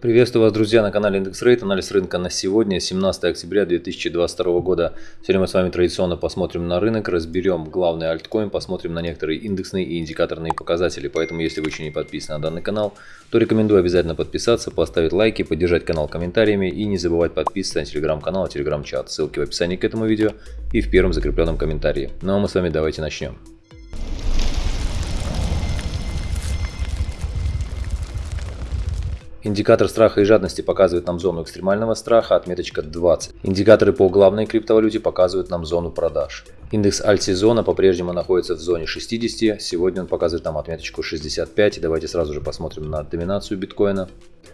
Приветствую вас, друзья, на канале Индекс Рейт. Анализ рынка на сегодня, 17 октября 2022 года. Сегодня мы с вами традиционно посмотрим на рынок, разберем главный альткоин, посмотрим на некоторые индексные и индикаторные показатели. Поэтому, если вы еще не подписаны на данный канал, то рекомендую обязательно подписаться, поставить лайки, поддержать канал комментариями и не забывать подписываться на телеграм-канал и телеграм-чат. Ссылки в описании к этому видео и в первом закрепленном комментарии. Ну а мы с вами давайте начнем. Индикатор страха и жадности показывает нам зону экстремального страха, отметочка 20. Индикаторы по главной криптовалюте показывают нам зону продаж. Индекс альтсезона по-прежнему находится в зоне 60, сегодня он показывает нам отметочку 65. Давайте сразу же посмотрим на доминацию биткоина.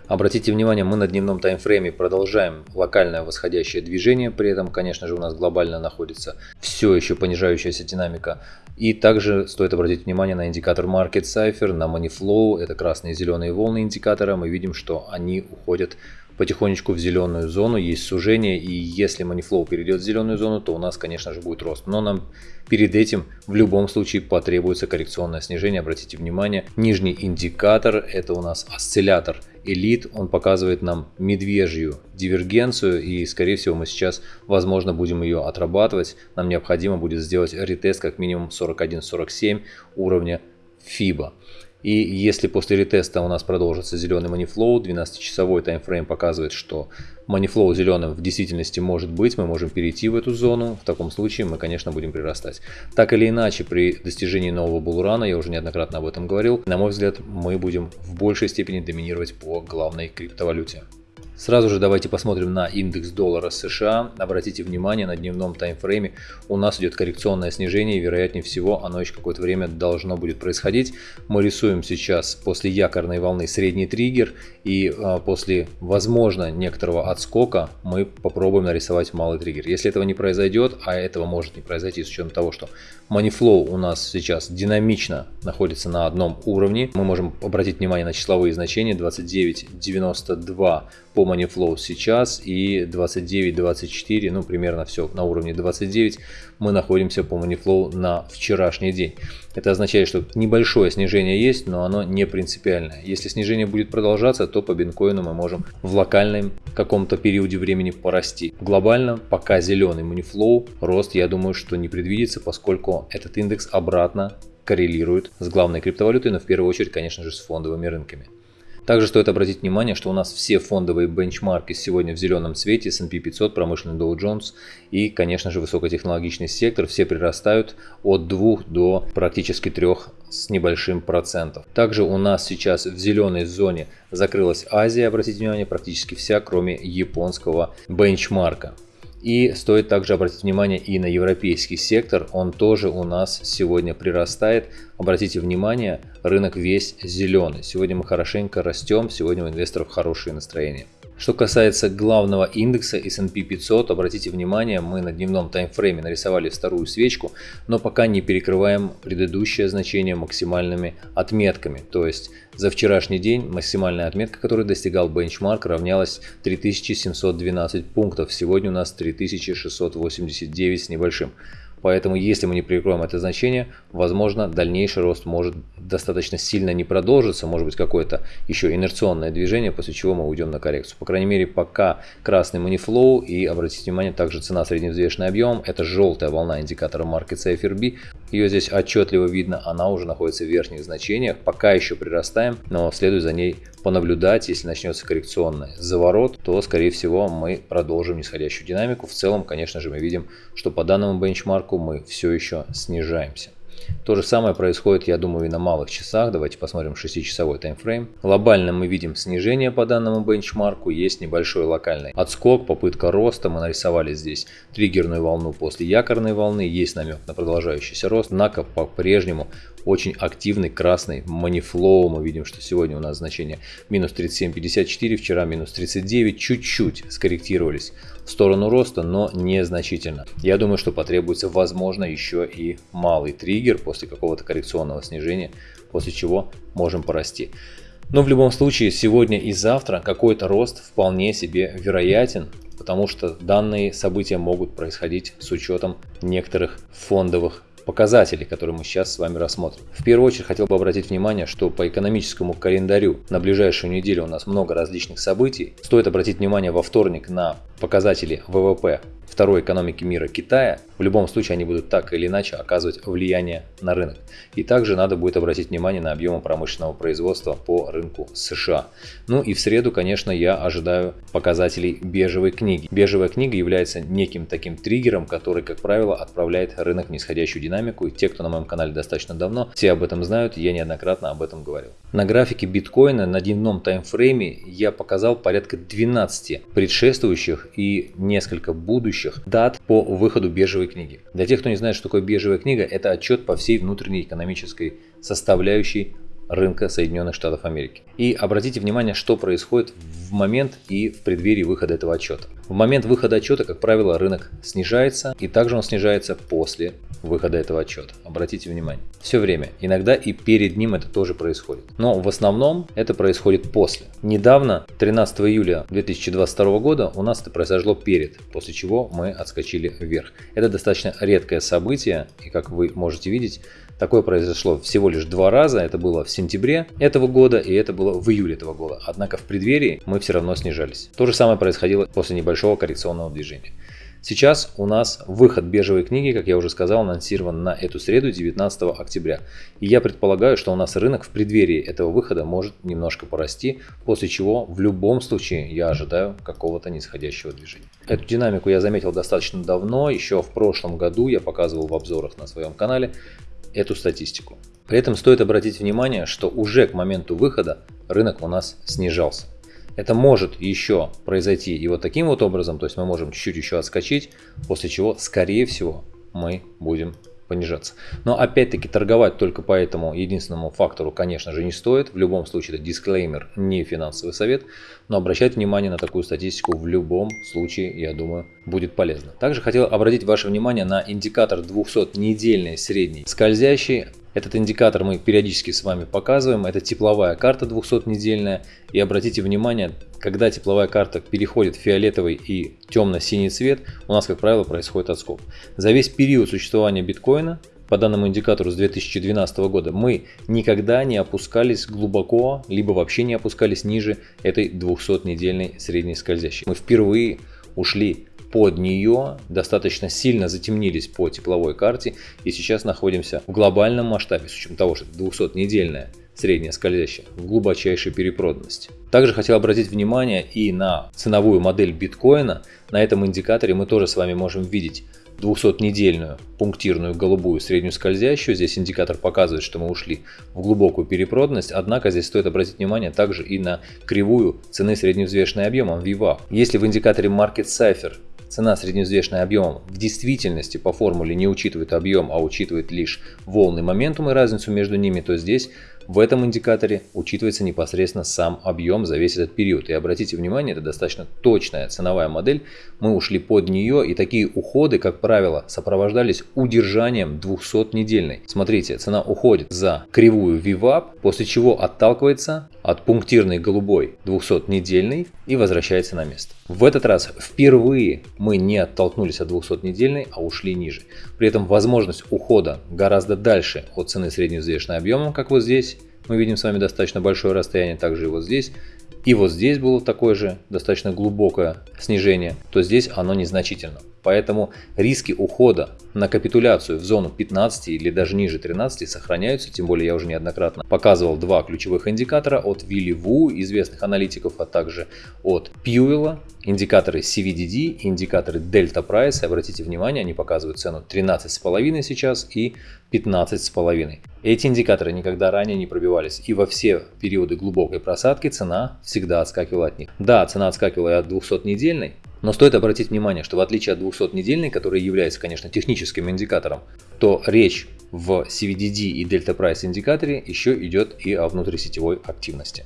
Обратите внимание, мы на дневном таймфрейме продолжаем локальное восходящее движение, при этом, конечно же, у нас глобально находится все еще понижающаяся динамика. И также стоит обратить внимание на индикатор Market Cipher, на Moneyflow, это красные и зеленые волны индикатора, мы видим, что они уходят потихонечку в зеленую зону, есть сужение, и если Moneyflow перейдет в зеленую зону, то у нас, конечно же, будет рост. Но нам перед этим в любом случае потребуется коррекционное снижение. Обратите внимание, нижний индикатор, это у нас осциллятор Elite, он показывает нам медвежью дивергенцию, и, скорее всего, мы сейчас, возможно, будем ее отрабатывать. Нам необходимо будет сделать ретест как минимум 41-47 уровня FIBA. И если после ретеста у нас продолжится зеленый манифлоу, 12-часовой таймфрейм показывает, что манифлоу зеленым в действительности может быть, мы можем перейти в эту зону, в таком случае мы, конечно, будем прирастать. Так или иначе, при достижении нового булрана, я уже неоднократно об этом говорил, на мой взгляд, мы будем в большей степени доминировать по главной криптовалюте. Сразу же давайте посмотрим на индекс доллара США. Обратите внимание, на дневном таймфрейме у нас идет коррекционное снижение, вероятнее всего оно еще какое-то время должно будет происходить. Мы рисуем сейчас после якорной волны средний триггер, и а, после, возможно, некоторого отскока мы попробуем нарисовать малый триггер. Если этого не произойдет, а этого может не произойти с учетом того, что Moneyflow у нас сейчас динамично находится на одном уровне, мы можем обратить внимание на числовые значения 29.92 по Moneyflow сейчас и 29-24, ну примерно все на уровне 29 мы находимся по Moneyflow на вчерашний день. Это означает, что небольшое снижение есть, но оно не принципиальное. Если снижение будет продолжаться, то по биткоину мы можем в локальном каком-то периоде времени порасти. Глобально, пока зеленый Moneyflow, рост я думаю, что не предвидится, поскольку этот индекс обратно коррелирует с главной криптовалютой, но в первую очередь, конечно же, с фондовыми рынками. Также стоит обратить внимание, что у нас все фондовые бенчмарки сегодня в зеленом цвете, S&P 500, промышленный Dow Jones и, конечно же, высокотехнологичный сектор, все прирастают от 2 до практически 3 с небольшим процентов. Также у нас сейчас в зеленой зоне закрылась Азия, обратите внимание, практически вся, кроме японского бенчмарка. И стоит также обратить внимание и на европейский сектор, он тоже у нас сегодня прирастает. Обратите внимание, рынок весь зеленый. Сегодня мы хорошенько растем, сегодня у инвесторов хорошее настроение. Что касается главного индекса S&P 500, обратите внимание, мы на дневном таймфрейме нарисовали вторую свечку, но пока не перекрываем предыдущее значение максимальными отметками. То есть за вчерашний день максимальная отметка, которую достигал бенчмарк, равнялась 3712 пунктов. Сегодня у нас 3689 с небольшим. Поэтому если мы не прикроем это значение, возможно дальнейший рост может достаточно сильно не продолжиться, может быть какое-то еще инерционное движение, после чего мы уйдем на коррекцию. По крайней мере пока красный манифлоу и обратите внимание также цена средневзвешенный объем, это желтая волна индикатора Market Safer B, ее здесь отчетливо видно, она уже находится в верхних значениях, пока еще прирастаем, но следует за ней понаблюдать, если начнется коррекционный заворот, то скорее всего мы продолжим нисходящую динамику. В целом, конечно же, мы видим, что по данному бенчмарку мы все еще снижаемся. То же самое происходит, я думаю, и на малых часах. Давайте посмотрим 6-часовой таймфрейм. Глобально мы видим снижение по данному бенчмарку. Есть небольшой локальный отскок, попытка роста. Мы нарисовали здесь триггерную волну после якорной волны. Есть намек на продолжающийся рост. Однако по-прежнему очень активный красный манифлоу. Мы видим, что сегодня у нас значение минус 37.54, вчера минус 39. Чуть-чуть скорректировались в сторону роста, но незначительно. Я думаю, что потребуется, возможно, еще и малый триггер после какого-то коррекционного снижения, после чего можем порасти. Но в любом случае, сегодня и завтра какой-то рост вполне себе вероятен, потому что данные события могут происходить с учетом некоторых фондовых показатели, которые мы сейчас с вами рассмотрим. В первую очередь хотел бы обратить внимание, что по экономическому календарю на ближайшую неделю у нас много различных событий. Стоит обратить внимание во вторник на показатели ВВП второй экономики мира Китая, в любом случае они будут так или иначе оказывать влияние на рынок. И также надо будет обратить внимание на объемы промышленного производства по рынку США. Ну и в среду, конечно, я ожидаю показателей бежевой книги. Бежевая книга является неким таким триггером, который, как правило, отправляет рынок в нисходящую динамику. И те, кто на моем канале достаточно давно, все об этом знают, я неоднократно об этом говорил. На графике биткоина на дневном таймфрейме я показал порядка 12 предшествующих и несколько будущих дат по выходу биржевой книги. Для тех, кто не знает, что такое биржевая книга, это отчет по всей внутренней экономической составляющей рынка Соединенных Штатов Америки. И обратите внимание, что происходит в момент и в преддверии выхода этого отчета. В момент выхода отчета, как правило, рынок снижается, и также он снижается после выхода этого отчета. Обратите внимание. Все время. Иногда и перед ним это тоже происходит. Но в основном это происходит после. Недавно, 13 июля 2022 года, у нас это произошло перед, после чего мы отскочили вверх. Это достаточно редкое событие, и как вы можете видеть, Такое произошло всего лишь два раза. Это было в сентябре этого года и это было в июле этого года. Однако в преддверии мы все равно снижались. То же самое происходило после небольшого коррекционного движения. Сейчас у нас выход бежевой книги, как я уже сказал, анонсирован на эту среду 19 октября. И я предполагаю, что у нас рынок в преддверии этого выхода может немножко порасти, после чего в любом случае я ожидаю какого-то нисходящего движения. Эту динамику я заметил достаточно давно, еще в прошлом году я показывал в обзорах на своем канале эту статистику. При этом стоит обратить внимание, что уже к моменту выхода рынок у нас снижался. Это может еще произойти и вот таким вот образом, то есть мы можем чуть-чуть еще отскочить, после чего, скорее всего, мы будем понижаться. Но опять-таки торговать только по этому единственному фактору, конечно же, не стоит. В любом случае это дисклеймер, не финансовый совет. Но обращать внимание на такую статистику в любом случае, я думаю, будет полезно. Также хотел обратить ваше внимание на индикатор 200-недельный средний скользящий. Этот индикатор мы периодически с вами показываем. Это тепловая карта 200-недельная. И обратите внимание, когда тепловая карта переходит в фиолетовый и темно-синий цвет, у нас, как правило, происходит отскок. За весь период существования биткоина по данному индикатору с 2012 года мы никогда не опускались глубоко, либо вообще не опускались ниже этой 200-недельной средней скользящей. Мы впервые ушли под нее, достаточно сильно затемнились по тепловой карте и сейчас находимся в глобальном масштабе, с учетом того, что это 200-недельная средняя скользящая, в глубочайшей перепроданности. Также хотел обратить внимание и на ценовую модель биткоина. На этом индикаторе мы тоже с вами можем видеть 200-недельную пунктирную голубую среднюю скользящую. Здесь индикатор показывает, что мы ушли в глубокую перепроданность, однако здесь стоит обратить внимание также и на кривую цены средневзвешенной объемом VWAP. Если в индикаторе Market Cipher цена средневзвешенная объемом в действительности по формуле не учитывает объем, а учитывает лишь волны моментум и разницу между ними, то здесь в этом индикаторе учитывается непосредственно сам объем за весь этот период. И обратите внимание, это достаточно точная ценовая модель. Мы ушли под нее и такие уходы, как правило, сопровождались удержанием 200-недельной. Смотрите, цена уходит за кривую VWAP, после чего отталкивается от пунктирной голубой 200-недельной и возвращается на место. В этот раз впервые мы не оттолкнулись от 200-недельной, а ушли ниже. При этом возможность ухода гораздо дальше от цены средневзвешенной объемом, как вот здесь. Мы видим с вами достаточно большое расстояние, также и вот здесь. И вот здесь было такое же достаточно глубокое снижение, то здесь оно незначительно. Поэтому риски ухода на капитуляцию в зону 15 или даже ниже 13 сохраняются, тем более я уже неоднократно показывал два ключевых индикатора от Вилли Ву, известных аналитиков, а также от Пьюэлла, индикаторы CVDD, индикаторы Delta Price. Обратите внимание, они показывают цену 13,5 сейчас и 15,5. Эти индикаторы никогда ранее не пробивались, и во все периоды глубокой просадки цена всегда отскакивала от них. Да, цена отскакивала и от 200-недельной, но стоит обратить внимание, что в отличие от 200-недельной, который является, конечно, техническим индикатором, то речь в CVDD и Delta Price индикаторе еще идет и о внутрисетевой активности.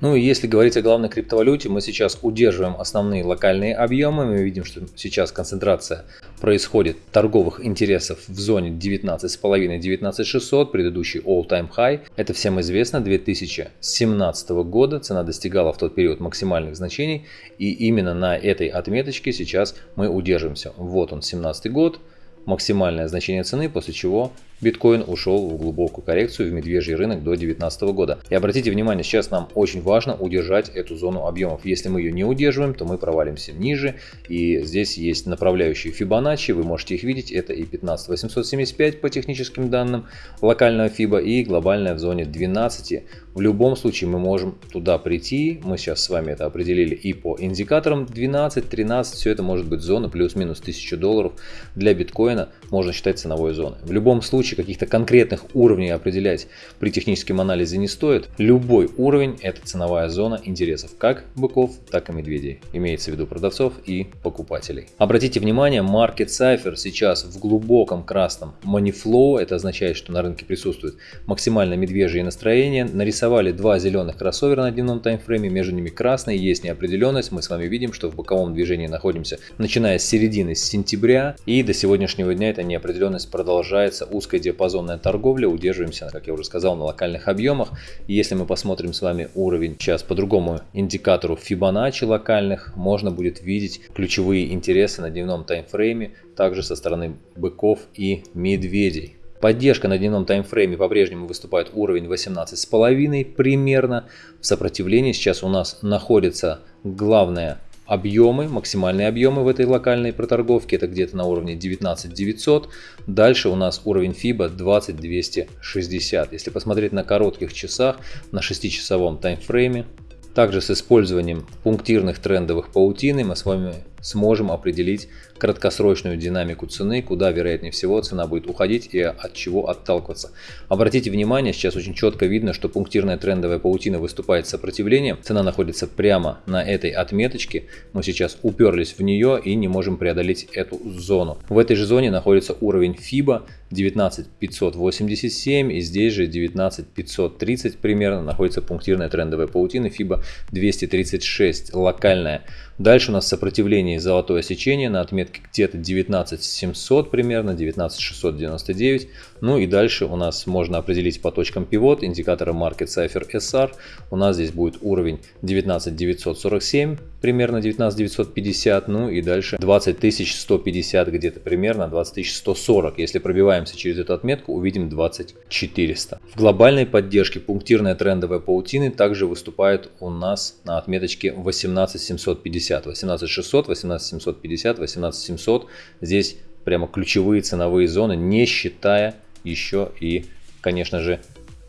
Ну и если говорить о главной криптовалюте, мы сейчас удерживаем основные локальные объемы. Мы видим, что сейчас концентрация происходит торговых интересов в зоне 19,5-19600, предыдущий all-time high. Это всем известно, 2017 года цена достигала в тот период максимальных значений. И именно на этой отметочке сейчас мы удерживаемся. Вот он, 17 год, максимальное значение цены, после чего биткоин ушел в глубокую коррекцию в медвежий рынок до 2019 года. И обратите внимание, сейчас нам очень важно удержать эту зону объемов. Если мы ее не удерживаем, то мы провалимся ниже. И здесь есть направляющие Fibonacci, вы можете их видеть. Это и 15875 по техническим данным локального FIBA и глобальная в зоне 12. В любом случае мы можем туда прийти. Мы сейчас с вами это определили и по индикаторам 12, 13. Все это может быть зона плюс-минус 1000 долларов. Для биткоина можно считать ценовой зоной. В любом случае случае каких-то конкретных уровней определять при техническом анализе не стоит. Любой уровень – это ценовая зона интересов как быков, так и медведей. Имеется в виду продавцов и покупателей. Обратите внимание, Market Cipher сейчас в глубоком красном money flow. Это означает, что на рынке присутствует максимально медвежье настроение. Нарисовали два зеленых кроссовера на дневном таймфрейме. Между ними красный, есть неопределенность. Мы с вами видим, что в боковом движении находимся начиная с середины сентября. И до сегодняшнего дня эта неопределенность продолжается узкой диапазонная торговля, удерживаемся, как я уже сказал, на локальных объемах. И если мы посмотрим с вами уровень сейчас по другому индикатору Fibonacci локальных, можно будет видеть ключевые интересы на дневном таймфрейме, также со стороны быков и медведей. Поддержка на дневном таймфрейме по-прежнему выступает уровень 18,5 примерно. В сопротивлении сейчас у нас находится главная объемы, максимальные объемы в этой локальной проторговке, это где-то на уровне 19900. Дальше у нас уровень FIBA 20260. Если посмотреть на коротких часах, на 6-часовом таймфрейме, также с использованием пунктирных трендовых паутины мы с вами сможем определить краткосрочную динамику цены, куда вероятнее всего цена будет уходить и от чего отталкиваться. Обратите внимание, сейчас очень четко видно, что пунктирная трендовая паутина выступает сопротивлением. Цена находится прямо на этой отметочке. Мы сейчас уперлись в нее и не можем преодолеть эту зону. В этой же зоне находится уровень FIBA 19587 и здесь же 19530 примерно находится пунктирная трендовая паутина FIBA 236 локальная. Дальше у нас сопротивление золотое сечение на отметке где-то 19700 примерно, 19699. Ну и дальше у нас можно определить по точкам пивот индикатора Market Cipher SR. У нас здесь будет уровень 19947, примерно 19950. Ну и дальше 20150 где-то примерно, 20140. Если пробиваемся через эту отметку, увидим 20400. В глобальной поддержке пунктирная трендовая паутины также выступает у нас на отметочке 18750. 18600, 18750, 18700. Здесь прямо ключевые ценовые зоны, не считая еще и, конечно же,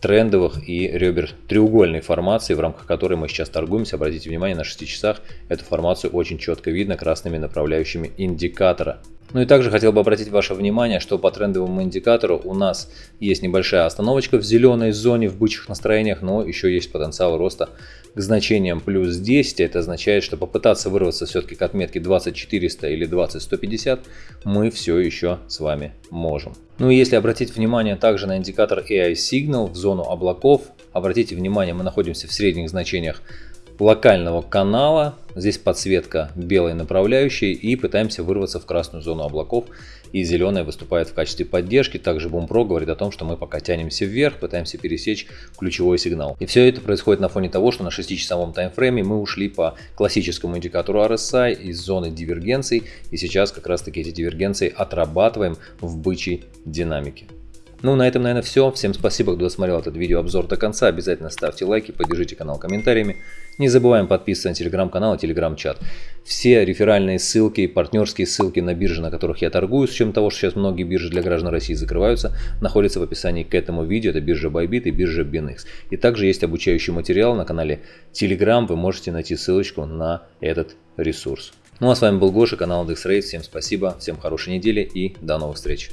трендовых и ребер треугольной формации, в рамках которой мы сейчас торгуемся. Обратите внимание, на 6 часах эту формацию очень четко видно красными направляющими индикатора. Ну и также хотел бы обратить ваше внимание, что по трендовому индикатору у нас есть небольшая остановочка в зеленой зоне в бычьих настроениях, но еще есть потенциал роста к значениям плюс 10. Это означает, что попытаться вырваться все-таки к отметке 20400 или 20150 мы все еще с вами можем. Ну и если обратить внимание также на индикатор AI Signal в зону облаков, обратите внимание, мы находимся в средних значениях локального канала. Здесь подсветка белой направляющей и пытаемся вырваться в красную зону облаков. И зеленая выступает в качестве поддержки. Также Бумпро говорит о том, что мы пока тянемся вверх, пытаемся пересечь ключевой сигнал. И все это происходит на фоне того, что на 6-часовом таймфрейме мы ушли по классическому индикатору RSI из зоны дивергенций. И сейчас как раз таки эти дивергенции отрабатываем в бычьей динамике. Ну, на этом, наверное, все. Всем спасибо, кто досмотрел этот видеообзор до конца. Обязательно ставьте лайки, поддержите канал комментариями. Не забываем подписываться на телеграм-канал и телеграм-чат. Все реферальные ссылки, партнерские ссылки на биржи, на которых я торгую, с чем того, что сейчас многие биржи для граждан России закрываются, находятся в описании к этому видео. Это биржа Bybit и биржа BinX. И также есть обучающий материал на канале Telegram. Вы можете найти ссылочку на этот ресурс. Ну а с вами был Гоша, канал IndexRate. Всем спасибо, всем хорошей недели и до новых встреч.